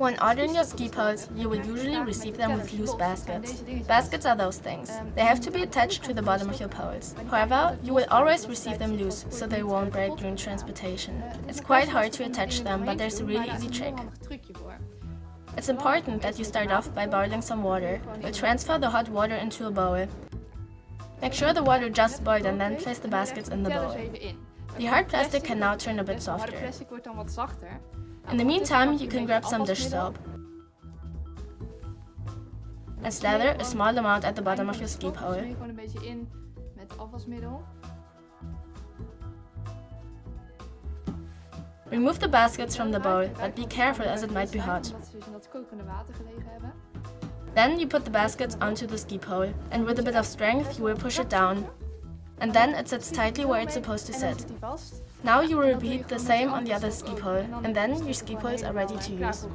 When ordering your ski poles, you will usually receive them with loose baskets. Baskets are those things. They have to be attached to the bottom of your poles. However, you will always receive them loose, so they won't break during transportation. It's quite hard to attach them, but there's a really easy trick. It's important that you start off by boiling some water. You'll transfer the hot water into a bowl. Make sure the water just boiled and then place the baskets in the bowl. The hard plastic can now turn a bit softer. In the meantime, you can grab some dish soap and slather a small amount at the bottom of your ski pole. Remove the baskets from the bowl, but be careful as it might be hot. Then you put the baskets onto the ski pole, and with a bit of strength you will push it down. And then it sits tightly where it's supposed to sit. Now you repeat the same on the other ski pole, and then your ski poles are ready to use.